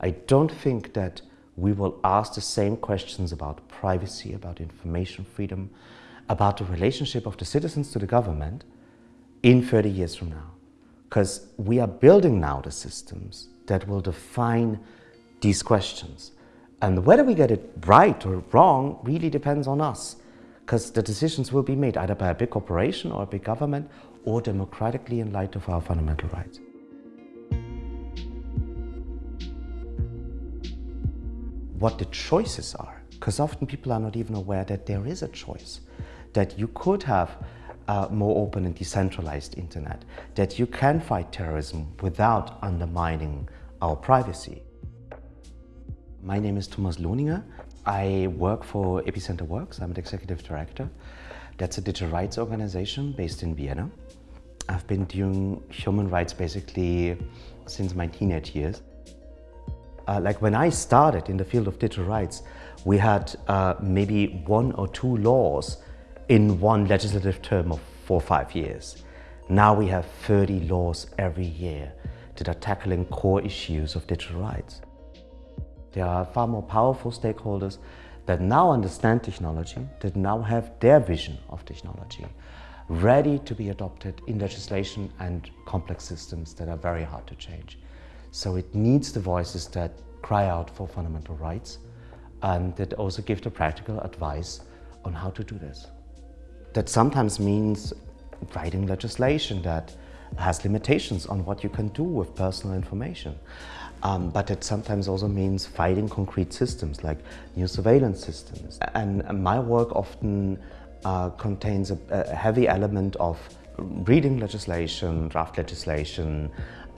I don't think that we will ask the same questions about privacy, about information freedom, about the relationship of the citizens to the government in 30 years from now. Because we are building now the systems that will define these questions. And whether we get it right or wrong really depends on us. Because the decisions will be made either by a big corporation or a big government or democratically in light of our fundamental rights. What the choices are, because often people are not even aware that there is a choice, that you could have a more open and decentralized internet, that you can fight terrorism without undermining our privacy. My name is Thomas Lohninger. I work for Epicenter Works. I'm the executive director. That's a digital rights organization based in Vienna. I've been doing human rights basically since my teenage years. Uh, like when I started in the field of digital rights, we had uh, maybe one or two laws in one legislative term of four or five years. Now we have 30 laws every year that are tackling core issues of digital rights. There are far more powerful stakeholders that now understand technology, that now have their vision of technology, ready to be adopted in legislation and complex systems that are very hard to change. So it needs the voices that cry out for fundamental rights and that also give the practical advice on how to do this. That sometimes means writing legislation that has limitations on what you can do with personal information. Um, but it sometimes also means fighting concrete systems like new surveillance systems. And my work often uh, contains a, a, heavy element of reading legislation, draft legislation,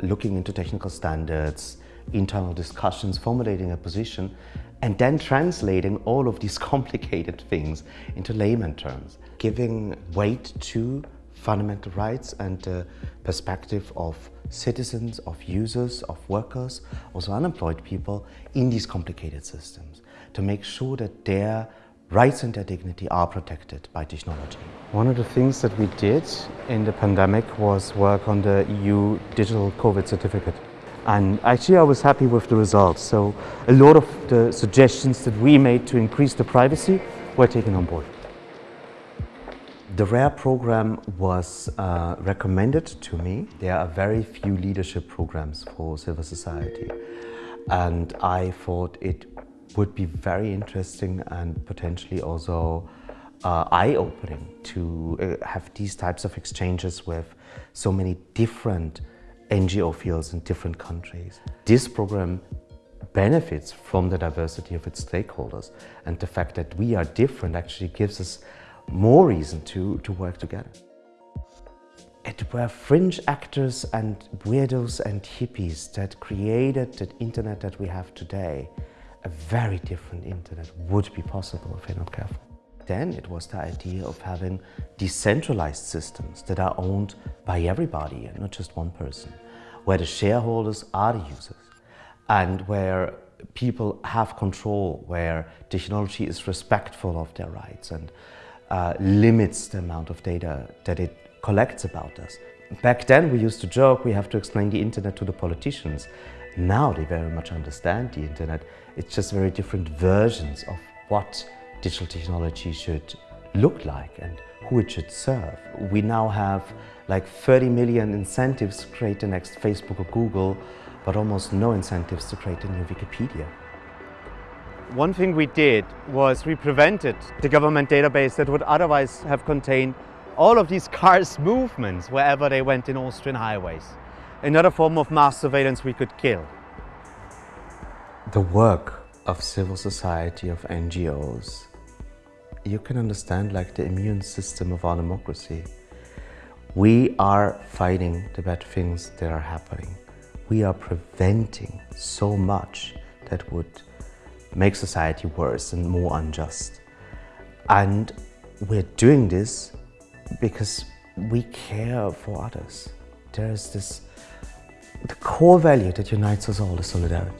looking into technical standards, internal discussions, formulating a position, and then translating all of these complicated things into layman terms, giving weight to fundamental rights and the perspective of citizens, of users, of workers, also unemployed people in these complicated systems to make sure that their rights and their dignity are protected by technology. One of the things that we did in the pandemic was work on the EU digital COVID certificate. And actually I was happy with the results. So a lot of the suggestions that we made to increase the privacy were taken on board. The RARE program was uh, recommended to me. There are very few leadership programs for civil society. And I thought it would be very interesting and potentially also uh, eye-opening to uh, have these types of exchanges with so many different NGO fields in different countries. This program benefits from the diversity of its stakeholders and the fact that we are different actually gives us more reason to, to work together. It were fringe actors and weirdos and hippies that created the internet that we have today. A very different internet would be possible if we're not careful. Then it was the idea of having decentralized systems that are owned by everybody and not just one person, where the shareholders are the users and where people have control, where technology is respectful of their rights and uh, limits the amount of data that it collects about us. Back then we used to joke we have to explain the internet to the politicians. Now they very much understand the internet. It's just very different versions of what digital technology should look like and who it should serve. We now have like 30 million incentives to create the next Facebook or Google, but almost no incentives to create a new Wikipedia. One thing we did was we prevented the government database that would otherwise have contained all of these cars' movements wherever they went in Austrian highways. Another form of mass surveillance we could kill. The work of civil society, of NGOs, you can understand like the immune system of our democracy. We are fighting the bad things that are happening. We are preventing so much that would make society worse and more unjust. And we're doing this because we care for others. There is this, the core value that unites us all is solidarity.